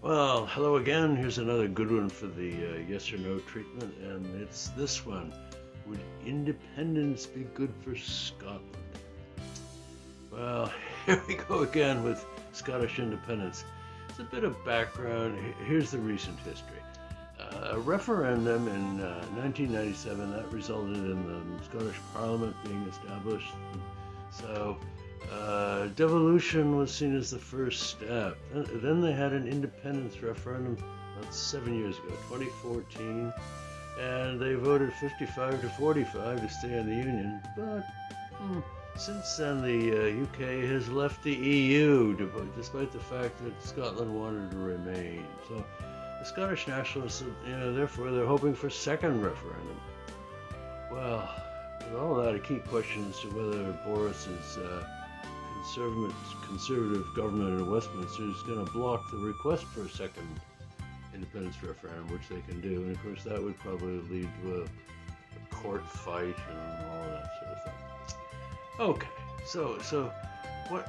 Well, hello again. Here's another good one for the uh, yes or no treatment, and it's this one. Would independence be good for Scotland? Well, here we go again with Scottish independence. It's a bit of background. Here's the recent history. Uh, a referendum in uh, 1997 that resulted in the Scottish Parliament being established. So uh, devolution was seen as the first step. Then they had an independence referendum about seven years ago, 2014, and they voted 55 to 45 to stay in the Union. But hmm, since then, the uh, UK has left the EU, despite the fact that Scotland wanted to remain. So the Scottish nationalists, you know, therefore, they're hoping for a second referendum. Well, with all that, a key question as to whether Boris's uh, conservative, conservative government in Westminster is going to block the request for a second independence referendum, which they can do. And of course, that would probably lead to a, a court fight and all that sort of thing. Okay, so so what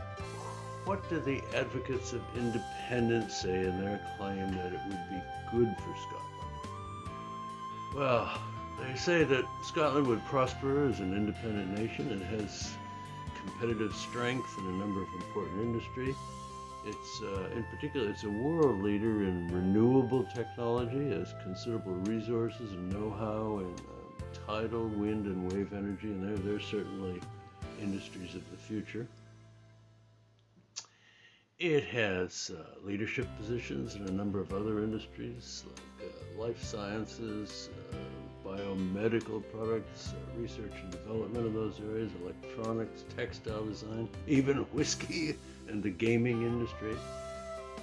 what do the advocates of independence say in their claim that it would be good for Scotland? Well, they say that Scotland would prosper as an independent nation. It has competitive strength in a number of important industries. It's, uh, in particular, it's a world leader in renewable technology, has considerable resources and know-how in uh, tidal, wind, and wave energy, and they're, they're certainly industries of the future. It has uh, leadership positions in a number of other industries like uh, life sciences, uh, biomedical products, uh, research and development of those areas, electronics, textile design, even whiskey and the gaming industry.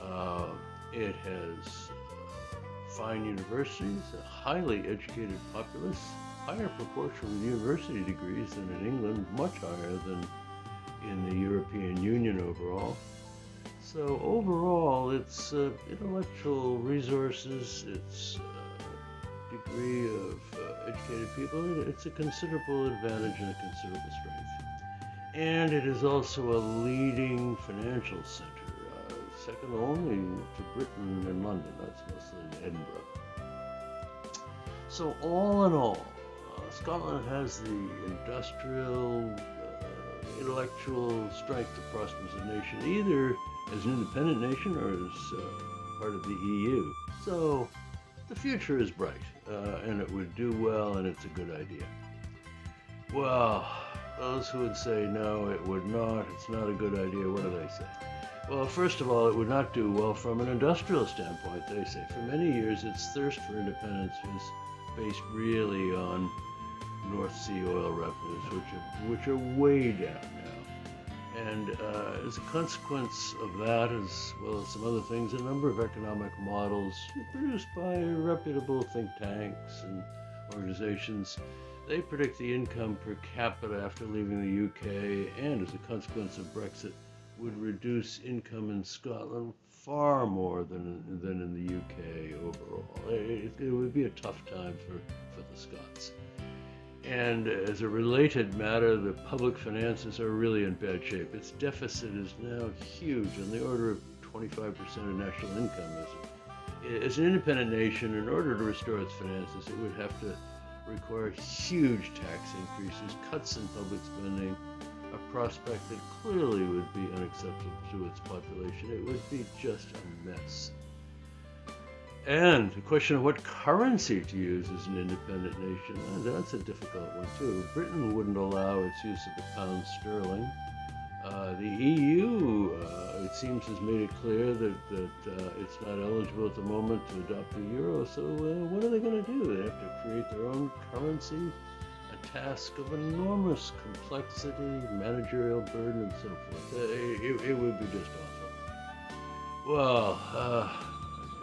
Uh, it has uh, fine universities, a highly educated populace, higher proportion of university degrees than in England, much higher than in the European Union overall. So overall, its uh, intellectual resources, its degree of uh, educated people, it's a considerable advantage and a considerable strength. And it is also a leading financial center, uh, second only to Britain and London. That's mostly Edinburgh. So all in all, uh, Scotland has the industrial, uh, intellectual strength to prosper as a nation, either as an independent nation or as uh, part of the EU. So the future is bright, uh, and it would do well, and it's a good idea. Well, those who would say no, it would not, it's not a good idea, what do they say? Well, first of all, it would not do well from an industrial standpoint, they say. For many years, its thirst for independence was based really on North Sea oil revenues, which are, which are way down and uh, as a consequence of that, as well as some other things, a number of economic models produced by reputable think tanks and organizations, they predict the income per capita after leaving the UK and as a consequence of Brexit would reduce income in Scotland far more than, than in the UK overall. It, it would be a tough time for, for the Scots. And as a related matter, the public finances are really in bad shape. Its deficit is now huge, on the order of 25% of national income. As an independent nation, in order to restore its finances, it would have to require huge tax increases, cuts in public spending, a prospect that clearly would be unacceptable to its population. It would be just a mess. And the question of what currency to use as an independent nation, that's a difficult one too. Britain wouldn't allow its use of the pound sterling. Uh, the EU, uh, it seems, has made it clear that, that uh, it's not eligible at the moment to adopt the euro. So uh, what are they going to do? They have to create their own currency, a task of enormous complexity, managerial burden, and so forth. Uh, it, it, would be just awful. Well, uh,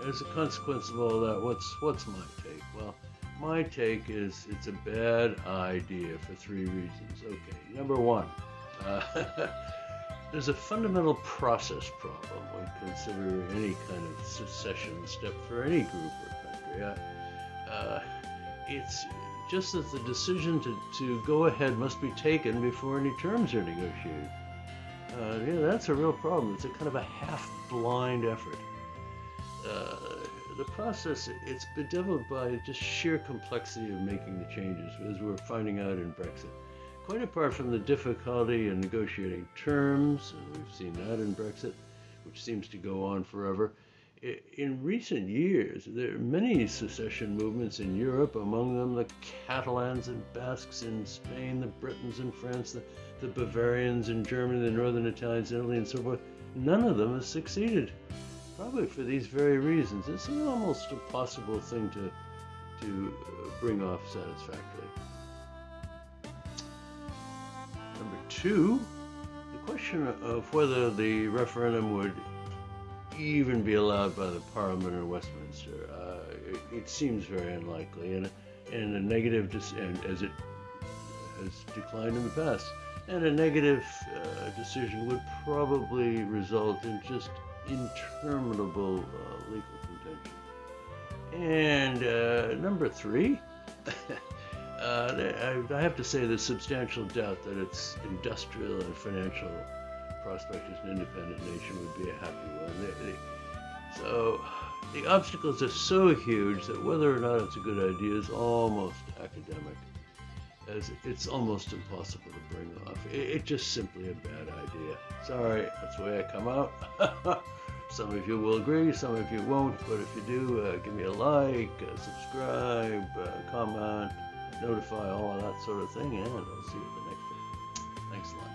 as a consequence of all that, what's what's my take? Well, my take is it's a bad idea for three reasons. Okay, number one, uh, there's a fundamental process problem when considering any kind of secession step for any group or country. Uh, uh, it's just that the decision to, to go ahead must be taken before any terms are negotiated. Uh, yeah, that's a real problem. It's a kind of a half blind effort. Uh, the process it's bedeviled by just sheer complexity of making the changes, as we're finding out in Brexit. Quite apart from the difficulty in negotiating terms, and we've seen that in Brexit, which seems to go on forever. In recent years, there are many secession movements in Europe, among them the Catalans and Basques in Spain, the Bretons in France, the, the Bavarians in Germany, the Northern Italians in Italy, and so forth. None of them has succeeded, probably for these very reasons. It's an almost impossible thing to, to uh, bring off satisfactorily. Number two, the question of whether the referendum would even be allowed by the Parliament in Westminster. Uh, it, it, seems very unlikely, and, and a negative, dis- and as it has declined in the past, and a negative uh, decision would probably result in just interminable uh, legal contention. And uh, number three, uh, I, I have to say there's substantial doubt that its industrial and financial prospect as an independent nation would be a happy one. So the obstacles are so huge that whether or not it's a good idea is almost academic, as it's almost impossible to bring off. It, it's just simply a bad idea. Sorry, that's the way I come out. some of you will agree, some of you won't, but if you do, uh, give me a like, uh, subscribe, uh, comment, notify, all of that sort of thing, and I'll see you at the next one. Thanks a lot.